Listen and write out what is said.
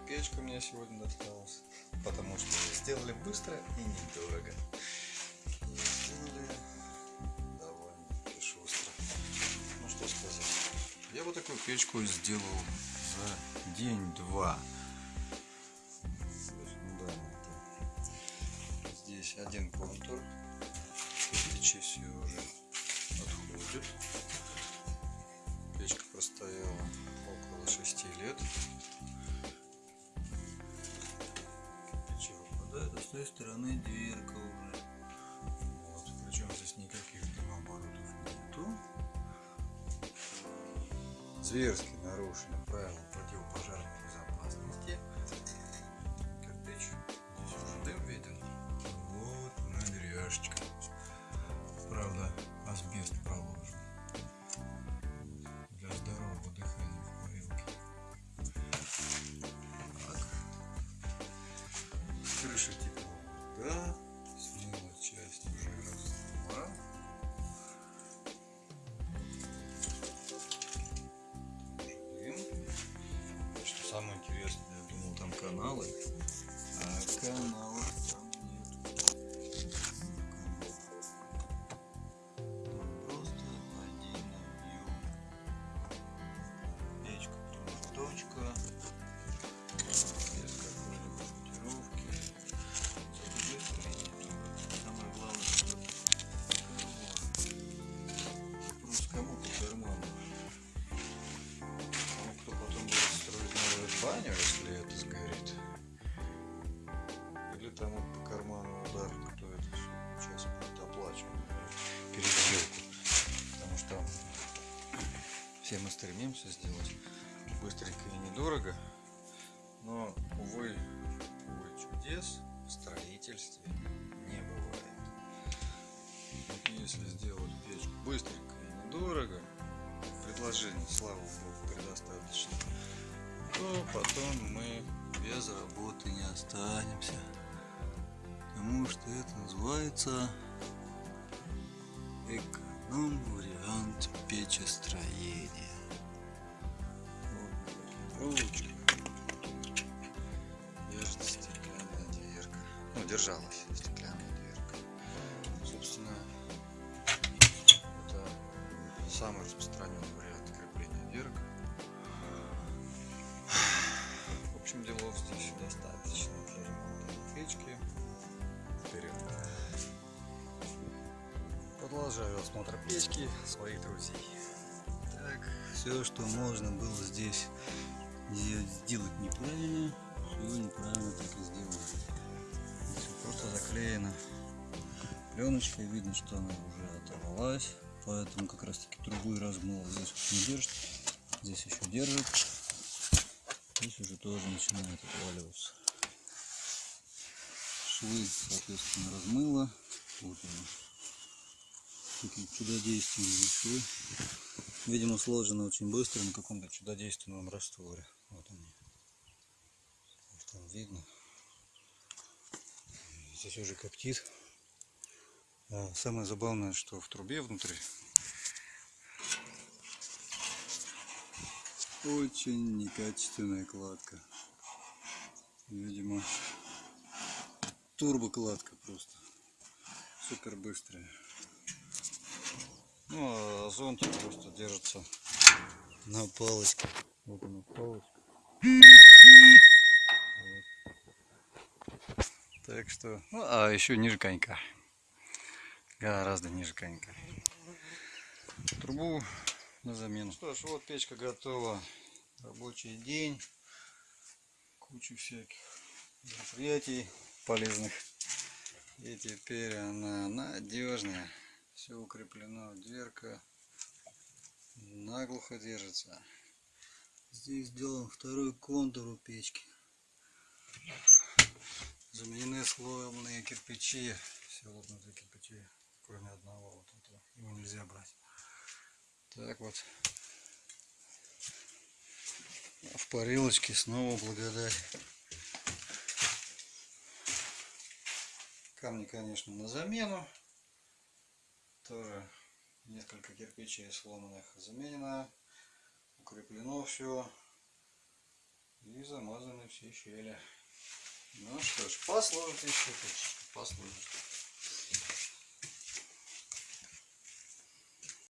печка мне сегодня досталась. Потому что сделали быстро и недорого. Сделали довольно шустро. Ну что сказать. Я вот такую печку сделал за день-два. Здесь один контур. Печи все уже отходит. Печка простояла около 6 лет. Той стороны дверка уже. Вот. Причем здесь никаких дымооборотов нету. Зверски нарушены правила противопожарной каналы, а каналов там нет. Там просто один объем. Печка, новую баню, если это сгорит. Или тому по карману удар, кто это все сейчас будет оплачивать переделку. Потому что все мы стремимся сделать быстренько и недорого. Но, увы, увы, чудес в строительстве не бывает. Если сделать печку быстренько и недорого, предложений, слава богу, предостаточно, то потом мы без работы не останемся. Потому что это называется эконом-вариант печестроения. Вот. Держится стеклянная дверка. Ну, держалась стеклянная дверка. Собственно, это самый распространенный вариант крепления дверок. В общем, делов здесь достаточно для ремонта печки. Вперед. Продолжаю осмотр печки своих друзей. Так, все, что можно было здесь сделать неправильно, все неправильно так и сделано. Здесь просто заклеено пленочкой, видно, что она уже оторвалась, поэтому как раз таки трубу и размыло. Здесь вот не держит, здесь еще держит, здесь уже тоже начинает отваливаться. Швы, соответственно, размыло. Вот они. Такие чудодейственные швы. Видимо, сложено очень быстро на каком-то чудодейственном растворе. Вот они. Там видно. Здесь уже коптит. А самое забавное, что в трубе внутри очень некачественная кладка. Видимо, турбокладка просто. Супер быстрая. Ну, а зонтик просто держится на палочке. Вот она палочка. Вот. Так что, ну, а еще ниже конька. Гораздо ниже конька. Трубу на замену. Что ж, вот печка готова. Рабочий день. Кучу всяких мероприятий полезных. И теперь она надежная. Все укреплено. Дверка наглухо держится. Здесь сделан второй контур у печки. Заменены сломанные кирпичи. Все лопнутые кирпичи, кроме одного. Вот этого. Его нельзя брать. Так вот. В парилочке снова благодать. Камни, конечно, на замену. Тоже несколько кирпичей сломанных заменено. Укреплено все. И замазаны все щели. Ну что ж, послужит еще, послужит.